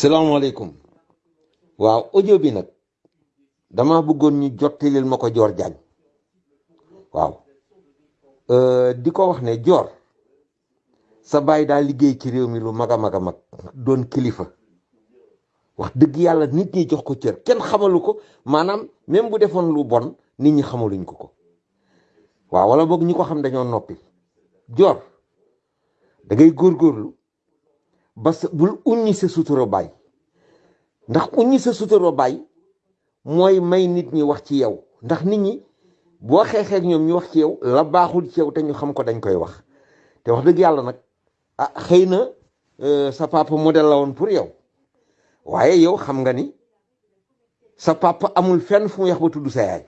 salaamaaleykum waaw audio bi nag dama bëggoon ñu jottalil ma ko Dior Diagne waaw euh, di ko wax ne Dior sa baay daal liggéey ci réew mi lu mag a mag a mag doon kilifa wax dëgg yàlla nit ñi jox ko cër kenn xamalu ko maanaam même bu defoon lu bon nit ñi xamaluñ ko ko waaw wala boog ñi ko xam dañoo noppi joor da ngay góorgóorlu ba sa bul uññi sa sutura baay ndax uññi sa sutura baay mooy may nit ñi wax ci yow ndax nit ñi boo xeexee ak ñoom ñu wax ci yow la baaxul ci yow te ñu xam ko dañ koy wax te wax dëgg yàlla nag ah xëy na euh, sa papa modèle la woon pour yow waaye yow xam nga ni sa papa amul fenn fu mu yax ba tudd sa yaay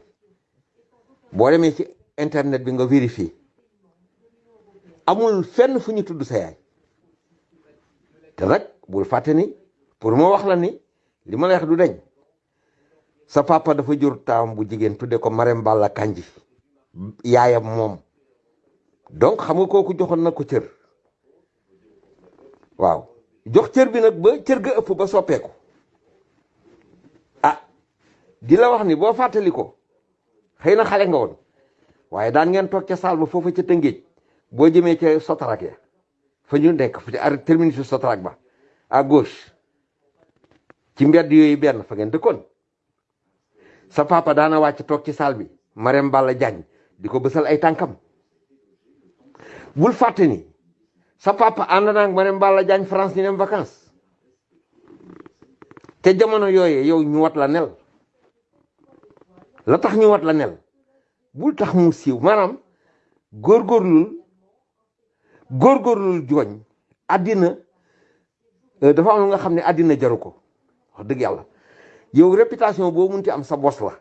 boo demee ci internet bi nga vérifier amul fenn fu ñu tudd sa yaay te nag bul fàtte ni pour moo wax la ni li ma lay wax du dañ sa papa dafa jur taam bu jigéen tudde ko Marème Balla Kandji yaayam moom donc xam nga kooku joxoon na ko cër waaw jox cër bi nag ba cër ga ëpp ba soppeeku ah di la wax ni boo fàttali ko xëy na xale nga woon waaye daan ngeen toog ca saal ba foofa ca tëngéej boo jëmee ca sotarak ya fa ñu nekk fa ca ar terminus sotarak ba à gauche ci mbedd yooyu benn fa ngeen dëkkoon sa papa daana wàcc toog ci saal bi Marème Balla Diagne di ko bësal ay tànkam bul fàtte ni sa papa ànd naa ak Marème Balla Diagne France ñu dem vacances te jamono yooyee yow ñu wat la nel la tax ñu wat la nel bul tax mu siiw maanaam góorgóorlul góorgóorlu jooñ àddina euh, dafa am lu nga xam ne àddina jaru ko wax dëgg yàlla yow réputation boo munti am sa bos la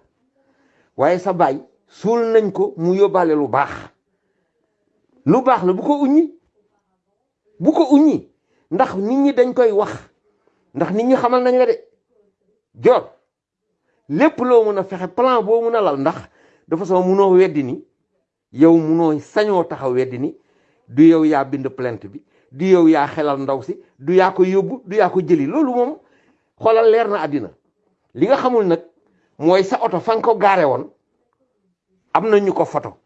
waaye sa baay suul nañ ko mu yóbbaale lu baax lu baax la bu ko uññi bu ko uññi ndax nit ñi dañ koy wax ndax nit ñi xamal nañ la de joor lépp loo mën a fexe plan boo mën a lal ndax de façon munoo weddi ni yow munoo sañoo taxaw weddi ni du yow yaa bind plainte bi du yow yaa xelal ndaw si du yaa ko yóbbu du yaa ko jëli loolu moom xoolal leer na àddina li nga xamul nag mooy sa oto fa nga ko gaare woon am na ñu ko foto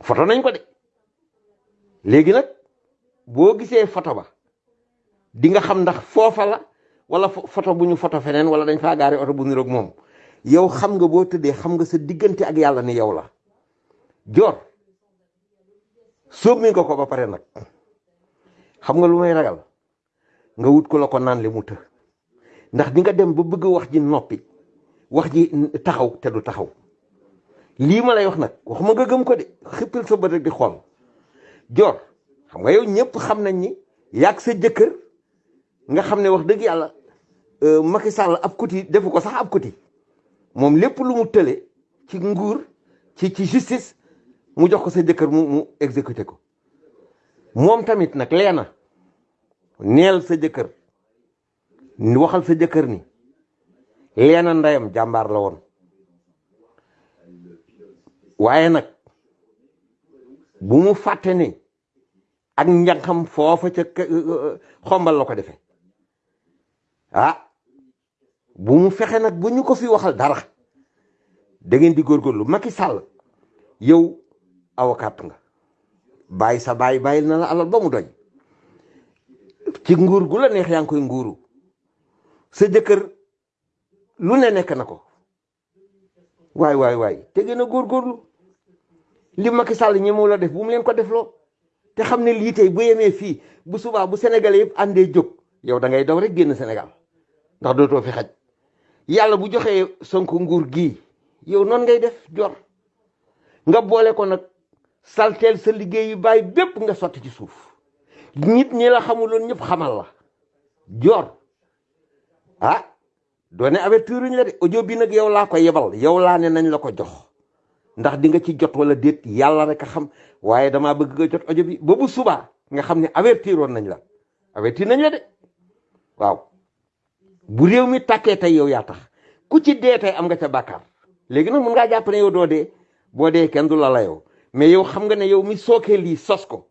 foto nañ ko de léegi nag boo gisee foto ba di nga xam ndax foofa la wala foto bu ñu foto feneen wala dañ faa gaari oto bu niroog moom yow xam nga boo tëddee xam nga sa diggante ak yàlla ni yow la joor sóob mi nga ko ba pare nag xam nga lu may ragal nga wut ko la ko naan li mu të ndax di nga dem ba bëgg wax ji noppi wax ji taxaw te du taxaw lii ma lay wax nag waxuma nga gëm ko de xippil sa bët rek di xool joor xam nga yow ñëpp xam nañ ni yàgg sa jëkkër nga xam ne wax dëgg yàlla euh, Macky Sall ab kuti defu ko sax ab kuti moom lépp lu mu tële ci nguur ci ci justice mu jox ko sa jëkkër mu mu exécuté ko moom tamit nag lee na neel sa jëkkër waxal sa jëkkër ni lee na ndeyam jàmbaar la woon waaye nag bu mu fàtte ni ak njàngam foofa ca euh, euh, xombal la ko defee ah bu mu fexe nag bu ñu ko fi waxal dara da ngeen di góorgóorlu Macky Sall yow avocat nga bàyyi sa bàyyi bàyyil na la alal ba mu doy ci nguur gu la neex yaa ngi koy nguuru sa jëkkër lu ne nekk na ko waay waay waay te gën a góorgóorlu li Macky Sall ñi mu la def bu mu leen ko defloo te xam ne lii tey bu yemee fii bu subaa bu Sénégalais yëpp àndee jóg yow da ngay daw rek génn Sénégal ndax dootoo fi xaj yàlla bu joxee sonk nguur gii yow noonu ngay def jor nga boole ko nag salteel sa liggéey yu bàyyi bépp nga sotti ci suuf nit ñi la xamuloon ñëpp xamal la jor ah doone avertir ñu la de audio bi nag yow laa ko yebal yow laa ne nañ la ko jox ndax di nga ci jot wala déet yàlla rek a xam waaye damaa bëgg nga jot audio bi ba bu subaa nga xam ne avertir woon nañ la avertir nañ la de waaw bu réew mi tàkkee tey yow yaa tax ku ci dee tey am nga ca bàkkaar léegi nag mun ngaa jàpp ne yow doo dee boo dee kenn du la la yow mais yow xam nga ne yow mi sookee lii sos ko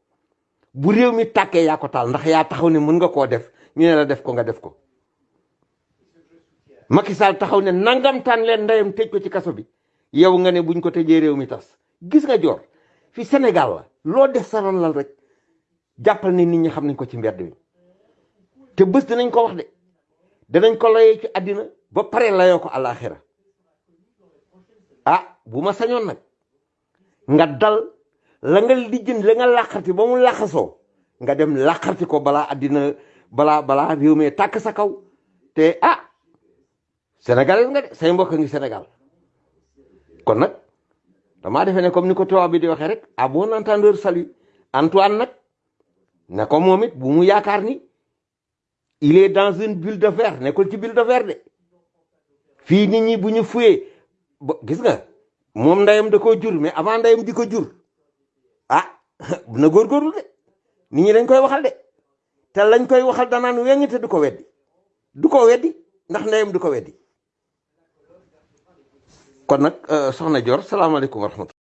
bu réew mi tàkkee yaa ko taal ndax yaa taxaw ne mën nga koo def ñu ne la def ko nga def ko Macky Sall taxaw ne nangam taan leen ndeyam tëj ko ci kaso bi yow nga ne buñ ko tëjee réew mi tas gis nga joor fi Sénégal la loo def sa ron lal rek jàppal ne nit ñi xam nañ ko ci mbedd mi te bés dinañ ko wax de danañ ko layee ci àddina ba pare layoo ko àllaaxira ah bu ma sañoon nag nga dal la nga lijjën la nga làqarti ba mu làqasoo nga dem làqarti ko balaa àddina balaa balaa réew mi tàkk sa kaw te ah Sénégal nga de say mbokk ngi Sénégal kon nag damaa defee ne comme ni ko tubaab bi di waxee rek à bon entendeur salut Antoine nag ne ko moom it bu mu yaakaar ni il est dans une bulle de verre nekkul ci bulle de verre de fii nit ñi bu ñu fuyee ba gis nga moom ndeyam da koo jur mais avant ndeyam di ko jur ah na góorgóorlu de nit ñi dañ koy waxal de te lañ koy waxal danaan weññ te du ko weddi du ko weddi ndax ndeyam du ko weddi kon nag euh, soxna Dior salaamaaleykum wa rahmatulah